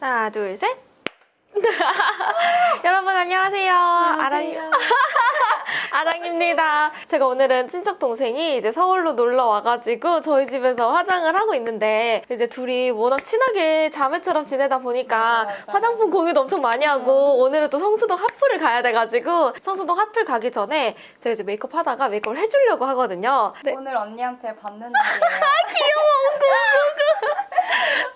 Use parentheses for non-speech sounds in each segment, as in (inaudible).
하나, 둘, 셋. (laughs) 여러분 안녕하세요. 아랑 (laughs) 아랑입니다. 제가 오늘은 친척 동생이 이제 서울로 놀러 와가지고 저희 집에서 화장을 하고 있는데 이제 둘이 워낙 친하게 자매처럼 지내다 보니까 맞아. 화장품 공유도 엄청 많이 하고 오늘은 또 성수동 하플을 가야 돼가지고 성수동 하플 가기 전에 제가 이제 메이크업 하다가 메이크업을 해주려고 하거든요. 근데 오늘 언니한테 받는 (laughs) 날이에요.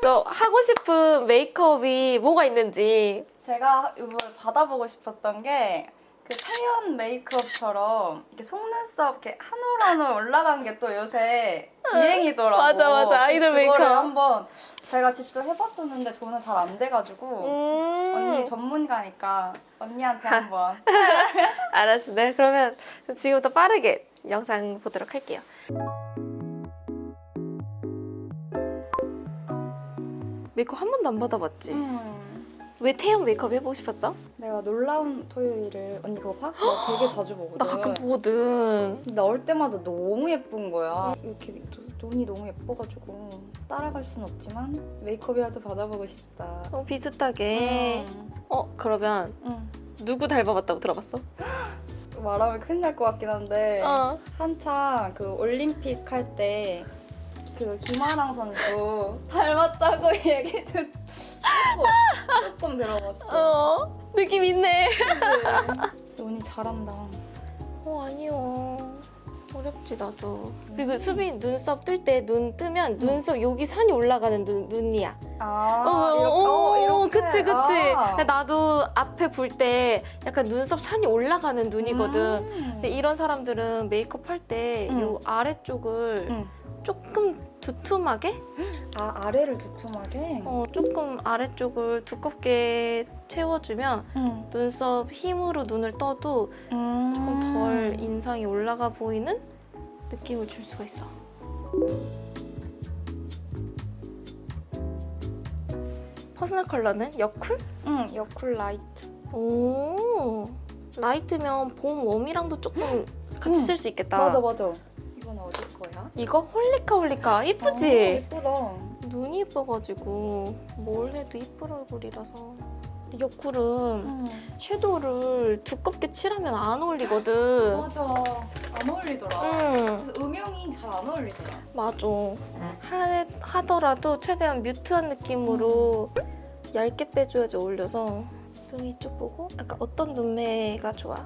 너 하고 싶은 메이크업이 뭐가 있는지 제가 이걸 받아보고 싶었던 게그 태연 메이크업처럼 이렇게 속눈썹 이렇게 한 올 한 올 올라간 게 또 요새 유행이더라고. 맞아, 맞아. 아이돌 메이크업. 한번 제가 직접 해봤었는데 저는 잘 안 돼가지고 음. 언니 전문가니까 언니한테 한번. (laughs) 알았어. 네, 그러면 지금부터 빠르게 영상 보도록 할게요. 메이크업 한 번도 안 받아봤지? 음. 왜 태연 메이크업 해보고 싶었어? 내가 놀라운 토요일을 언니 그거 봐? 나 되게 자주 (gasps) 보거든. 나 가끔 보거든. 나올 때마다 너무 예쁜 거야. 이렇게 노- 눈이 너무 예뻐가지고 따라갈 순 없지만 메이크업이라도 받아보고 싶다. 어, 비슷하게. 음. 어, 그러면 응. 누구 닮아봤다고 들어봤어? (gasps) 말하면 큰일 날 것 같긴 한데 어. 한창 그 올림픽 할때 그 김아랑 선수 닮았다고 (laughs) 얘기 듣 조금, 조금 들어봤어. 어, 느낌 있네. 언니 잘한다. 어, 아니요. 어렵지, 나도. 그리고 수빈 눈썹 뜰 때 눈 뜨면 눈썹 여기 산이 올라가는 눈, 눈이야. 아 어, 이렇게, 어, 이렇게. 그치, 그치. 아. 나도 앞에 볼 때 약간 눈썹 산이 올라가는 눈이거든. 음. 근데 이런 사람들은 메이크업 할때 이 음. 아래쪽을 응. 조금 두툼하게? 아 아래를 두툼하게. 어, 조금 아래쪽을 두껍게 채워주면 응. 눈썹 힘으로 눈을 떠도 음. 조금 덜 인상이 올라가 보이는 느낌을 줄 수가 있어. personal color는 여쿨? 응, 여쿨 light. 오 light면 봄 warm이랑도 조금 같이 음. 쓸수 있겠다. 맞아, 맞아. 이건 어디 거야? 이거 홀리카 홀리카 아, 이쁘지? 예쁘다. 눈이 예뻐가지고 뭘 해도 이쁜 얼굴이라서 근데 여쿨은 응. 섀도우를 두껍게 칠하면 안 어울리거든 (gasps) 맞아. 안 어울리더라. 응 그래서 음영이 잘 안 어울리더라. 맞아 하, 하더라도 최대한 mute한 느낌으로 얇게 빼줘야지 어울려서 눈 이쪽 보고 약간 어떤 눈매가 좋아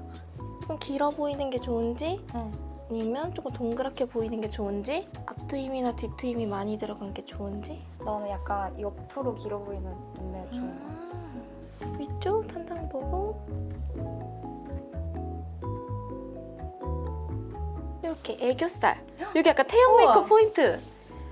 좀 길어 보이는 게 좋은지 응. 아니면 조금 동그랗게 보이는 게 좋은지 앞트임이나 뒤트임이 많이 들어간 게 좋은지 나는 약간 옆으로 길어 보이는 눈매가 좋은 거. 아, 위쪽 탄탄 보고 이렇게 애교살 여기 약간 태연 우와. 메이크업 포인트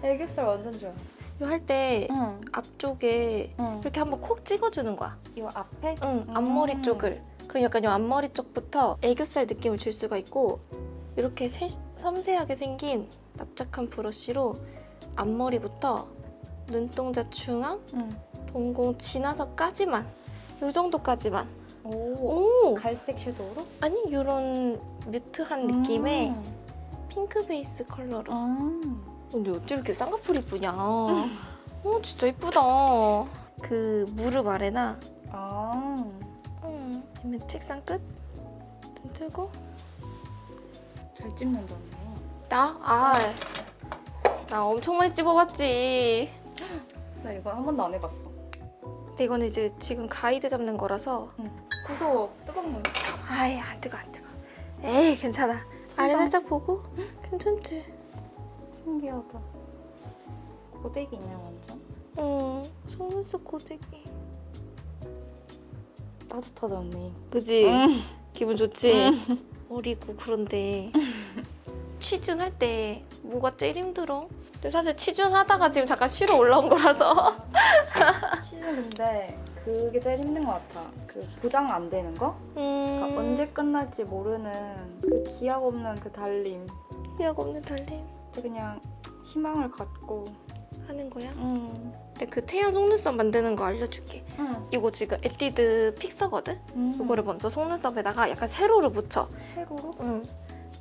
애교살 완전 좋아. 이거 할때 응. 앞쪽에 응. 이렇게 한번 콕 찍어주는 거야 이거 앞에? 응 음. 앞머리 쪽을 그럼 약간 이 앞머리 쪽부터 애교살 느낌을 줄 수가 있고 이렇게 세- 섬세하게 생긴 납작한 브러쉬로 앞머리부터 눈동자 중앙 응. 동공 지나서까지만 이 정도까지만 오. 오 갈색 섀도우로? 아니 이런 뮤트한 느낌의 음. 핑크 베이스 컬러로 음. 근데 어떻게 이렇게 쌍꺼풀 이쁘냐 어 진짜 이쁘다 그 무릎 아래나 아. 음, 책상 끝? 눈 뜨고 잘 찝는다 언니. 나? 아, 나 엄청 많이 찝어봤지 나 이거 한 번도 안 해봤어. 근데 이거는 이제 지금 가이드 잡는 거라서 무서워. 뜨거운 물. 아이 안 뜨거 안 뜨거 에이 괜찮아 아래. 살짝 보고 괜찮지? 신기하다. 고데기냐 완전? 어 속눈썹 고데기 따뜻하다 언니. 그지? 응. 기분 좋지? 어리고 그런데 취준할 때 뭐가 제일 힘들어? 근데 사실 취준하다가 지금 잠깐 쉬러 올라온 거라서 (laughs) 근데 그게 제일 힘든 것 같아. 그 보장 안 되는 거? 음... 그러니까 언제 끝날지 모르는 그 기약 없는 그 달림. 기약 없는 달림 그냥 희망을 갖고. 하는 거야? 응. 근데 그 태연 속눈썹 만드는 거 알려줄게 응. 이거 지금 에뛰드 픽서거든? 음. 이거를 먼저 속눈썹에다가 약간 세로로 묻혀 세로로? 응.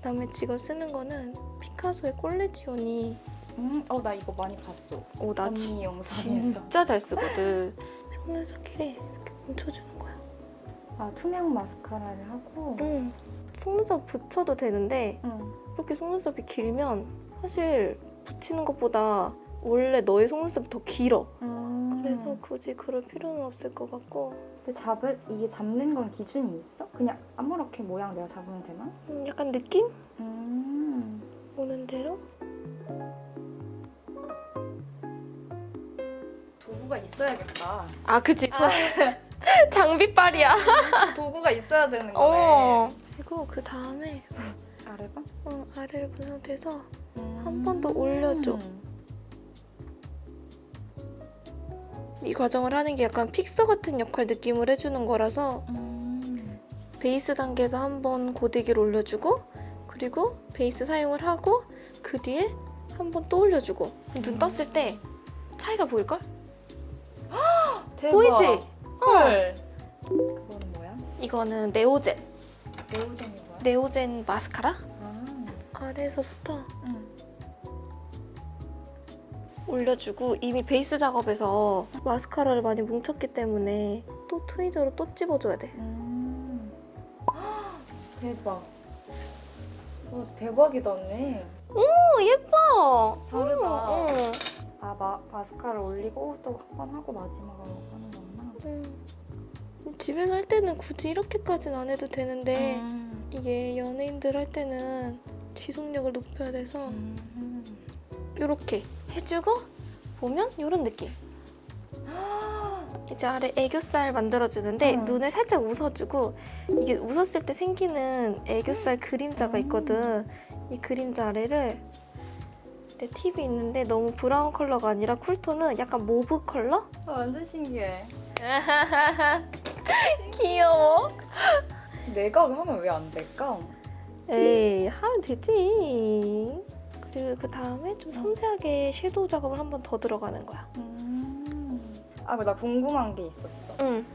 그다음에 지금 쓰는 거는 피카소의 콜레지온이 음. 어 나 이거 많이 봤어. 오 나. 진짜 잘 쓰거든 속눈썹끼리 이렇게 뭉쳐주는 거야. 아 투명 마스카라를 하고. 응. 속눈썹 붙여도 되는데 응. 이렇게 속눈썹이 길면 사실 붙이는 것보다 원래 너의 속눈썹이 더 길어. 음. 그래서 굳이 그럴 필요는 없을 것 같고 근데 잡을 이게 잡는 건 기준이 있어? 그냥 아무렇게 모양 내가 잡으면 되나? 음, 약간 느낌 음. 오는 대로 도구가 있어야겠다. 아 그치 (laughs) 장비빨이야 도구가 있어야 되는 거네. 어 그리고 그 다음에 아래봐? 어, 아래를 본 상태에서 음. 한번 더 올려줘. 이 과정을 하는 게 약간 픽서 같은 역할 느낌을 해주는 거라서 음. 베이스 단계에서 한번 고데기를 올려주고 그리고 베이스 사용을 하고 그 뒤에 한번 또 올려주고 눈 떴을 때 차이가 보일걸? (gasps) 대박. 보이지? 어. 헐. 그거는 뭐야? 이거는 네오젠 네오젠이 뭐야? 네오젠 마스카라 아. 아래에서부터 응. 올려주고 이미 베이스 작업에서 마스카라를 많이 뭉쳤기 때문에 또 트위저로 또 찝어줘야 돼 음. (gasps) 대박. 와 대박이다 언니. 오 예뻐 다르다. 응, 아 마, 마스카라 올리고 또 한 번 하고 마지막으로 하는 거구나. 응. 집에서 할 때는 굳이 이렇게까지는 안 해도 되는데 음. 이게 연예인들 할 때는 지속력을 높여야 돼서 음. 이렇게 해주고 보면 이런 느낌. 이제 아래 애교살 만들어주는데 음. 눈을 살짝 웃어주고 이게 웃었을 때 생기는 애교살 그림자가 있거든. 이 그림자 아래를 내 팁이 있는데 너무 브라운 컬러가 아니라 쿨톤은 약간 mauve 컬러? 아, 완전 신기해. (laughs) 귀여워. 내가 하면 왜 안 될까? 에이 하면 되지. 그리고 그 다음에 좀 섬세하게 섀도우 작업을 한 번 더 들어가는 거야. 음. 아, 나 궁금한 게 있었어. 응.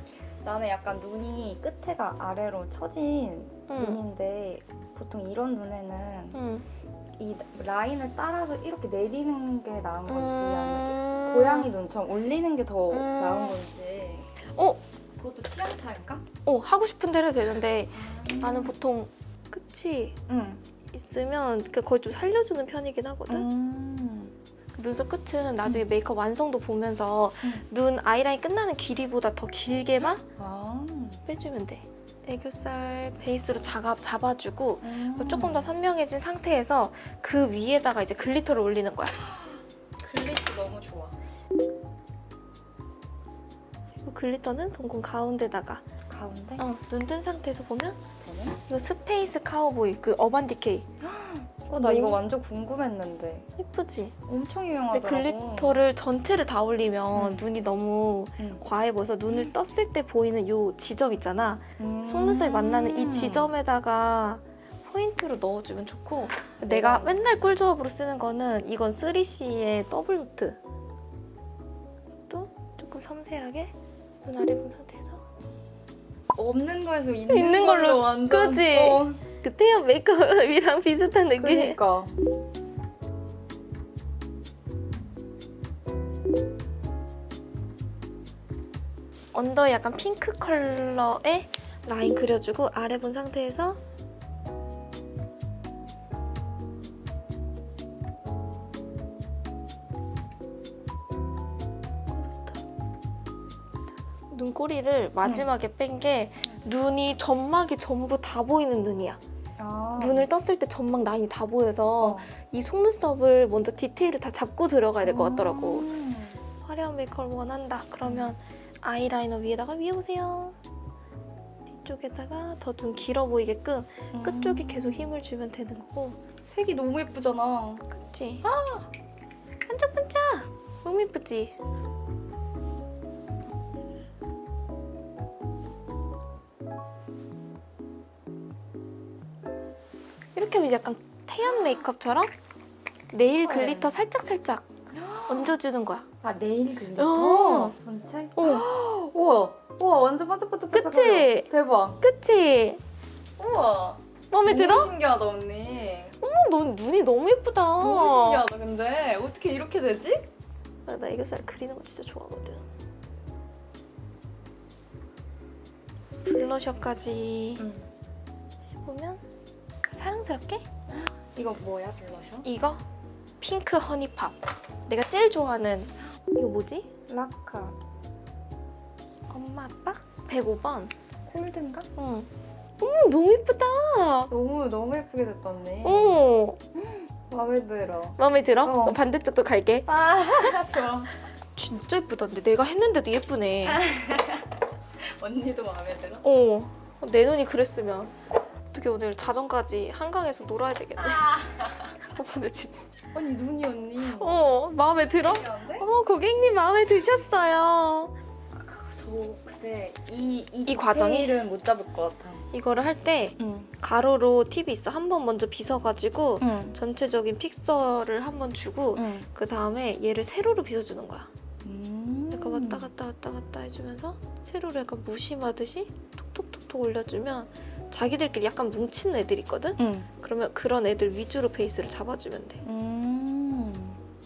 나는 약간 눈이 끝에가 아래로 처진 응. 눈인데 보통 이런 눈에는 응. 이 라인을 따라서 이렇게 내리는 게 나은 건지 아니면 음... 고양이 눈처럼 올리는 게더 음. 나은 건지 어? 그것도 취향 차일까? 어 하고 싶은 대로 되는데 나는 보통 끝이 응. 있으면 그 거의 좀 살려주는 편이긴 하거든. 음. 그 눈썹 끝은 나중에 메이크업 완성도 보면서 음. 눈 아이라인 끝나는 길이보다 더 길게만 아. 빼주면 돼. 애교살 베이스로 작업 잡아주고 음. 조금 더 선명해진 상태에서 그 위에다가 이제 glitter를 올리는 거야. (gasps) glitter 너무 좋아. 그리고 glitter는 동공 가운데다가 가운데? 어, 눈 뜬 상태에서 보면 되네? 이거 스페이스 카우보이 그 어반 디케이 어, 나 이거 완전 궁금했는데 예쁘지? 엄청 유명하더라고. glitter를 전체를 다 올리면 음. 눈이 너무 응. 과해 보여서 눈을 떴을 때 보이는 요 지점 있잖아. 음. 속눈썹이 만나는 이 지점에다가 포인트로 넣어주면 좋고 내가 음. 맨날 꿀조합으로 쓰는 거는 이건 3CE의 더블 노트 또 조금 섬세하게 눈 아래 본 상태에서 없는 거에서 있는, 있는 걸로, 걸로 완전. 그지? 어, 그 태연 메이크업이랑 (laughs) 비슷한 느낌. 그러니까. 언더에 약간 핑크 컬러의 라인 그려주고 아래 본 상태에서 눈꼬리를 마지막에 뺀 게 눈이 점막이 전부 다 보이는 눈이야. 아. 눈을 떴을 때 점막 라인이 다 보여서 어. 이 속눈썹을 먼저 디테일을 다 잡고 들어가야 될 것 같더라고. 음. 화려한 메이크업을 원한다. 그러면 아이라이너 위에다가 위에 보세요. 뒤쪽에다가 더 눈 길어 보이게끔 끝쪽에 계속 힘을 주면 되는 거고. 색이 너무 예쁘잖아. 그치? 반짝반짝! 너무 예쁘지? 이렇게 하면 약간 태연 메이크업처럼 네일 glitter 살짝살짝 얹어주는 거야. 아 네일 glitter 어. 전체? 어, (gasps) 우와 우와 완전 반짝반짝반짝. 그치? 대박. 그치? 우와. 마음에 들어? 너무 신기하다 언니. 어머, 너 눈이 너무 예쁘다. 너무 신기하다 근데 어떻게 이렇게 되지? 나, 나 애교살 그리는 거 진짜 좋아하거든. 블러셔까지 응. 해보면 사랑스럽게 이거 뭐야 블러셔? 이거 핑크 허니팝 내가 제일 좋아하는 이거 뭐지? 라카 엄마 아빠? 105번 콜드인가? 응. 어머 너무 예쁘다 너무 너무 예쁘게 됐다네. 어 (gasps) 마음에 들어. 마음에 들어? 어. 어, 반대쪽도 갈게 아 (laughs) 좋아. 진짜 예쁘다 근데 내가 했는데도 예쁘네 (laughs) 언니도 마음에 들어? 어, 내 눈이 그랬으면 어떻게 오늘 자정까지 한강에서 놀아야 되겠네. 어, 근데 지금 언니 눈이 언니. 어 마음에 들어? 어머 고객님 마음에 드셨어요. 저 근데 이, 이, 이 과정이? 디테일은 못 잡을 것 같아. 이거를 할때 응. 가로로 팁이 있어. 한 번 먼저 빗어가지고 응. 전체적인 픽서를 한 번 주고 응. 그 다음에 얘를 세로로 빗어주는 거야. 음. 약간 왔다 갔다 왔다 갔다 해주면서 세로로 약간 무심하듯이 톡톡톡톡 올려주면 자기들끼리 약간 뭉치는 애들 있거든? 응. 그러면 그런 애들 위주로 베이스를 잡아주면 돼. 음.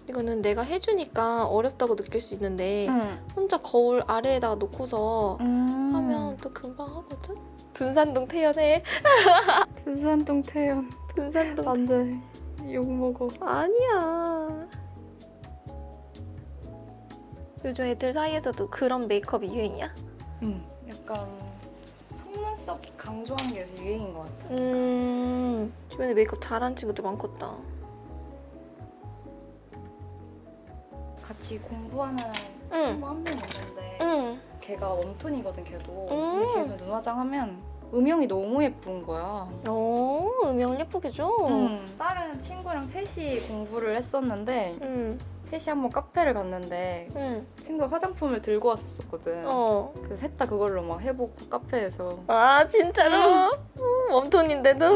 이거는 내가 해주니까 어렵다고 느낄 수 있는데 응. 혼자 거울 아래에다가 놓고서 음. 하면 또 금방 하거든? 둔산동 태연해 (laughs) 군산동 태연. 둔산동 안 돼. 욕 먹어. 아니야 요즘 애들 사이에서도 그런 메이크업이 유행이야? 응. 약간 속눈썹 강조한 게 요새 유행인 것 같아. 음 주변에 메이크업 잘하는 친구들 많겠다 같이 공부하는 응. 친구 한 명 있는데 응. 걔가 웜톤이거든 걔도. 음. 근데 걔는 눈화장 하면 음영이 너무 예쁜 거야. 오 음영을 예쁘게 줘 음. 다른 친구랑 셋이 공부를 했었는데 응. 셋이 한번 카페를 갔는데 응. 친구가 화장품을 들고 왔었거든. 어. 그래서 셋 다 그걸로 막 해보고 카페에서. 아 진짜로? 음, 웜톤인데도?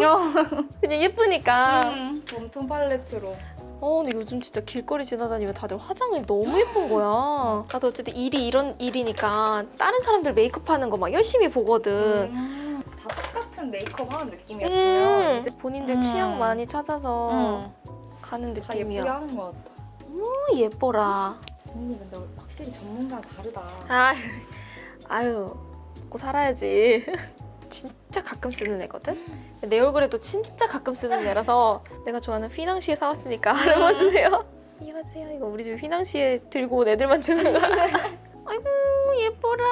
그냥 예쁘니까 음. 웜톤 팔레트로. 어, 근데 요즘 진짜 길거리 지나다니면 다들 화장이 너무 예쁜 거야. (gasps) 나도 어쨌든 일이 이런 일이니까 다른 사람들 메이크업 하는 거 막 열심히 보거든. 음. 다 똑같은 메이크업 하는 느낌이었으면 음, 이제 본인들 음. 취향 많이 찾아서 음. 가는 다 예쁘게 느낌이야. 하는 것 같아. 어, 예뻐라. 언니 근데 확실히 전문가가 다르다. 아, 아유, 먹고 살아야지. (laughs) 진짜 가끔 쓰는 애거든? 내 얼굴에도 진짜 가끔 쓰는 애라서 내가 좋아하는 휘낭시에 사왔으니까 알아봐주세요. (laughs) 이봐주세요. 이거 우리 집 휘낭시에 들고 온 애들만 주는 거야. (laughs) 아이고, 예뻐라.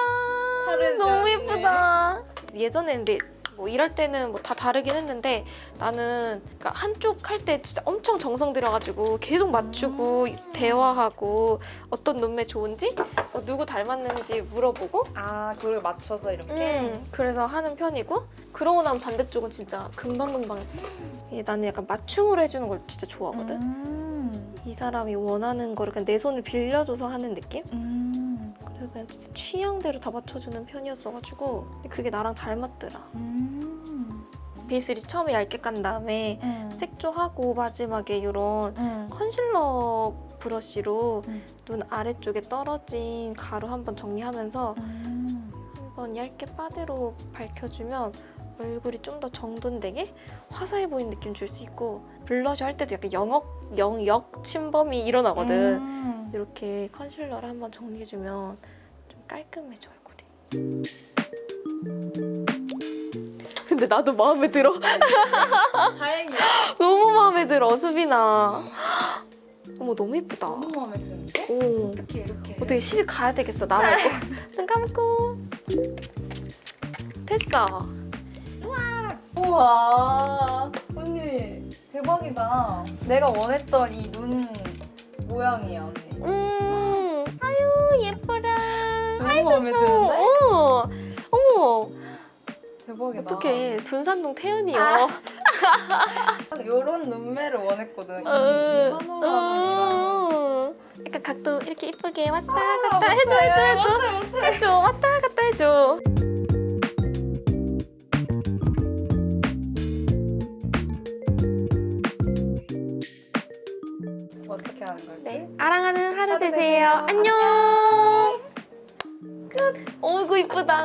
너무. 예쁘다. 예전에 근데 뭐 일할 때는 뭐 다 다르긴 했는데 나는 그러니까 한쪽 할 때 진짜 엄청 정성 들여가지고 계속 맞추고 음. 대화하고 어떤 눈매 좋은지 어, 누구 닮았는지 물어보고 아 그걸 맞춰서 이렇게. 음, 그래서 하는 편이고 그러고 나면 반대쪽은 진짜 금방금방 했어. 예, 나는 약간 맞춤으로 해주는 걸 진짜 좋아하거든. 음. 이 사람이 원하는 거를 그냥 내 손을 빌려줘서 하는 느낌? 음. 그냥 진짜 취향대로 다 맞춰주는 편이었어가지고 그게 나랑 잘 맞더라. 음. 베이스를 처음에 얇게 깐 다음에 음. 색조하고 마지막에 이런 음. 컨실러 브러쉬로 음. 눈 아래쪽에 떨어진 가루 한번 정리하면서 음. 한번 얇게 바디로 밝혀주면 얼굴이 좀 더 정돈되게 화사해 보이는 느낌 줄 수 있고 블러셔 할 때도 약간 영역, 영역 침범이 일어나거든. 음. 이렇게 컨실러를 한번 정리해주면 좀 깔끔해져 얼굴이. 근데 나도 마음에 들어. (laughs) 다행이야. 너무 마음에 들어 수빈아. 어머 너무 예쁘다. 너무 마음에 드는데? 오. 어떻게 이렇게? 어떻게 시집 가야 되겠어 나 말고. (laughs) 눈 감고. 됐어. 우와 언니 대박이다. 내가 원했던 이 눈 모양이야 언니. 음. 아유 예뻐라. 너무 마음에 드는데? 어. 어머 대박이다. 어떡해 둔산동 태연이요. 아. 이런 눈매를 원했거든. 어, 이 어. 약간 각도 이렇게 이쁘게 왔다 아, 갔다 해줘 해줘 해줘 못해 못해. 해줘 왔다 갔다 해줘. 어떻게 하는 거지? 네 아랑하는 하루 하루 되세요. 되세요. 안녕. 끝. 어이구 이쁘다.